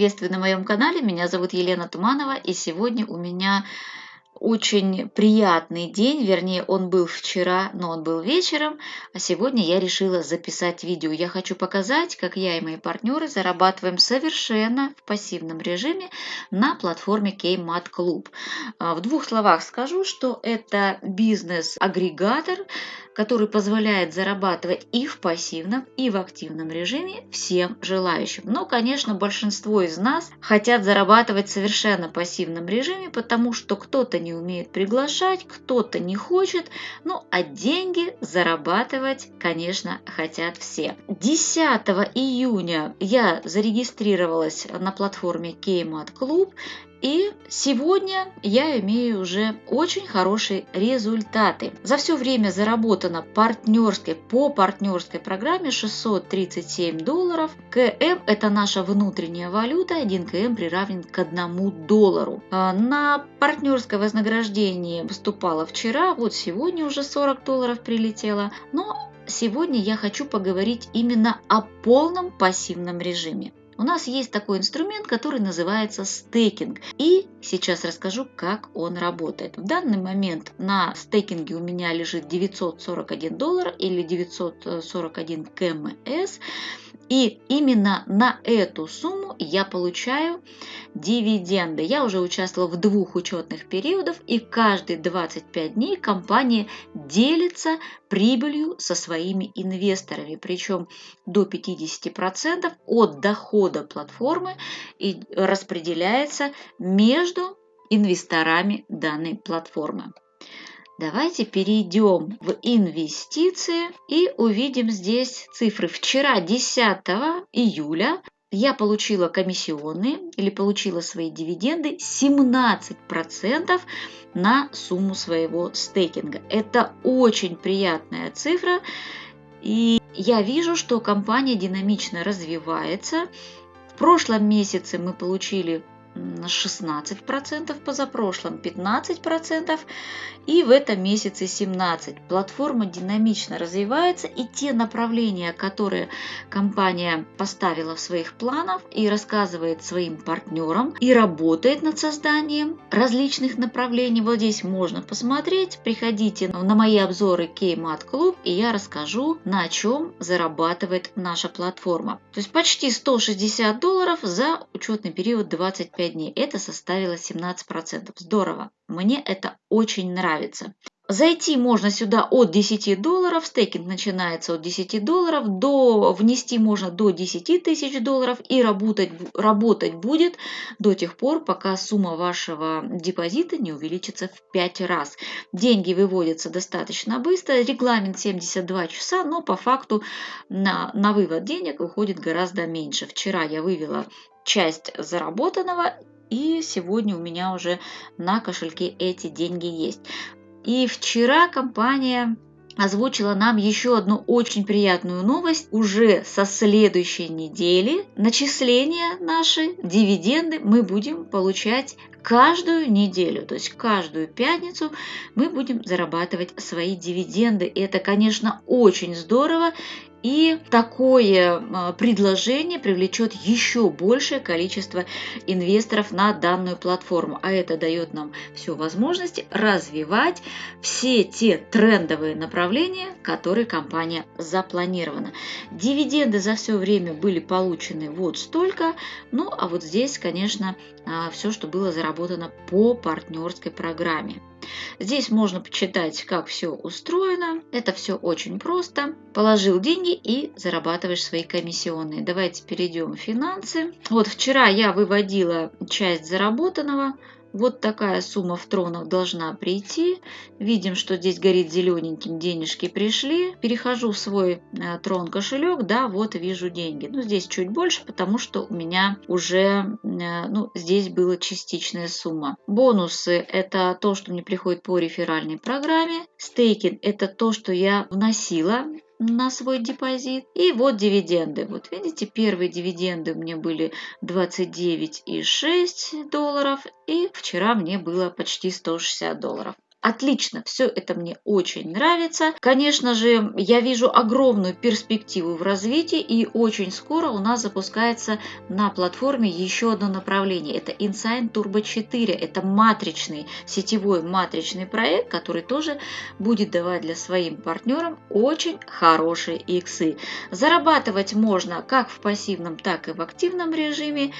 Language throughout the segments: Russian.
Приветствую на моем канале, меня зовут Елена Туманова, и сегодня у меня очень приятный день, вернее, он был вчера, но он был вечером, а сегодня я решила записать видео. Я хочу показать, как я и мои партнеры зарабатываем совершенно в пассивном режиме на платформе Kmart Club. А, в двух словах скажу, что это бизнес-агрегатор, который позволяет зарабатывать и в пассивном, и в активном режиме всем желающим. Но, конечно, большинство из нас хотят зарабатывать в совершенно пассивном режиме, потому что кто-то не умеет приглашать, кто-то не хочет, ну а деньги зарабатывать, конечно, хотят все. 10 июня я зарегистрировалась на платформе Kmart Club и сегодня я имею уже очень хорошие результаты. За все время заработано партнерской, по партнерской программе 637 долларов. КМ – это наша внутренняя валюта, 1 КМ приравнен к 1 доллару. А на партнерское вознаграждение поступало вчера, вот сегодня уже 40 долларов прилетело. Но сегодня я хочу поговорить именно о полном пассивном режиме. У нас есть такой инструмент, который называется стейкинг. И сейчас расскажу, как он работает. В данный момент на стейкинге у меня лежит 941 доллар или 941 КМС. И именно на эту сумму я получаю дивиденды. Я уже участвовала в двух учетных периодах, и каждые 25 дней компания делится прибылью со своими инвесторами, причем до 50% от дохода платформы и распределяется между инвесторами данной платформы. Давайте перейдем в инвестиции и увидим здесь цифры. Вчера, 10 июля, я получила комиссионные или получила свои дивиденды 17% на сумму своего стейкинга. Это очень приятная цифра, и я вижу, что компания динамично развивается. В прошлом месяце мы получили 16%, позапрошлом 15% и в этом месяце 17%. Платформа динамично развивается и те направления, которые компания поставила в своих планах и рассказывает своим партнерам и работает над созданием различных направлений. Вот здесь можно посмотреть. Приходите на мои обзоры Kmart Club и я расскажу, на чем зарабатывает наша платформа. То есть почти 160 долларов за учетный период 25 5 дней. Это составило 17%. Здорово. Мне это очень нравится. Зайти можно сюда от 10 долларов, стейкинг начинается от 10 долларов, до, внести можно до 10 тысяч долларов и работать, работать будет до тех пор, пока сумма вашего депозита не увеличится в 5 раз. Деньги выводятся достаточно быстро, регламент 72 часа, но по факту на, на вывод денег уходит гораздо меньше. Вчера я вывела часть заработанного, и сегодня у меня уже на кошельке эти деньги есть. И вчера компания озвучила нам еще одну очень приятную новость. Уже со следующей недели начисления наши, дивиденды мы будем получать каждую неделю, то есть каждую пятницу мы будем зарабатывать свои дивиденды. И это, конечно, очень здорово. И такое предложение привлечет еще большее количество инвесторов на данную платформу. А это дает нам всю возможность развивать все те трендовые направления, которые компания запланирована. Дивиденды за все время были получены вот столько. Ну а вот здесь, конечно, а, все, что было заработано по партнерской программе. Здесь можно почитать, как все устроено. Это все очень просто. Положил деньги и зарабатываешь свои комиссионные. Давайте перейдем в финансы. Вот вчера я выводила часть заработанного вот такая сумма в тронах должна прийти. Видим, что здесь горит зелененьким, денежки пришли. Перехожу в свой э, трон кошелек, да, вот вижу деньги. Ну, здесь чуть больше, потому что у меня уже, э, ну, здесь была частичная сумма. Бонусы – это то, что мне приходит по реферальной программе. Стейкинг – это то, что я вносила на свой депозит. И вот дивиденды. Вот видите, первые дивиденды у меня были 29,6 долларов. И вчера мне было почти 160 долларов. Отлично, все это мне очень нравится. Конечно же, я вижу огромную перспективу в развитии и очень скоро у нас запускается на платформе еще одно направление. Это Insign Turbo 4. Это матричный, сетевой матричный проект, который тоже будет давать для своим партнерам очень хорошие иксы. Зарабатывать можно как в пассивном, так и в активном режиме.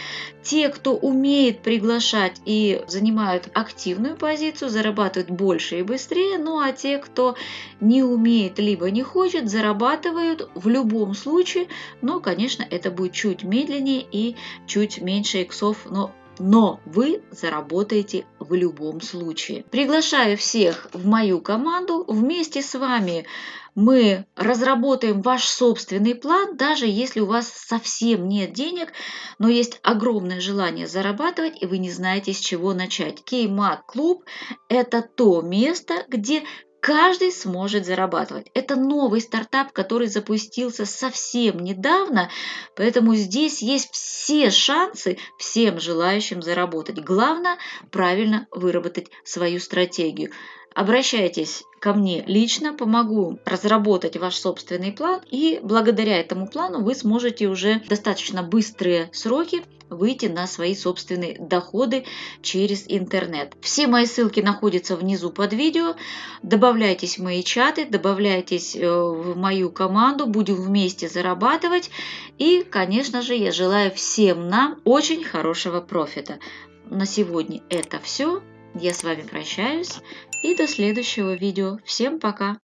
Те, кто умеет приглашать и занимают активную позицию, зарабатывают больше больше и быстрее, ну а те, кто не умеет либо не хочет, зарабатывают в любом случае, но, конечно, это будет чуть медленнее и чуть меньше иксов, но но вы заработаете в любом случае. Приглашаю всех в мою команду. Вместе с вами мы разработаем ваш собственный план, даже если у вас совсем нет денег, но есть огромное желание зарабатывать, и вы не знаете, с чего начать. Кеймат клуб – это то место, где каждый сможет зарабатывать. Это новый стартап, который запустился совсем недавно, поэтому здесь есть все шансы всем желающим заработать. Главное правильно выработать свою стратегию. Обращайтесь ко мне лично, помогу разработать ваш собственный план, и благодаря этому плану вы сможете уже достаточно быстрые сроки выйти на свои собственные доходы через интернет. Все мои ссылки находятся внизу под видео. Добавляйтесь в мои чаты, добавляйтесь э, в мою команду, будем вместе зарабатывать. И, конечно же, я желаю всем нам очень хорошего профита. На сегодня это все. Я с вами прощаюсь и до следующего видео. Всем пока!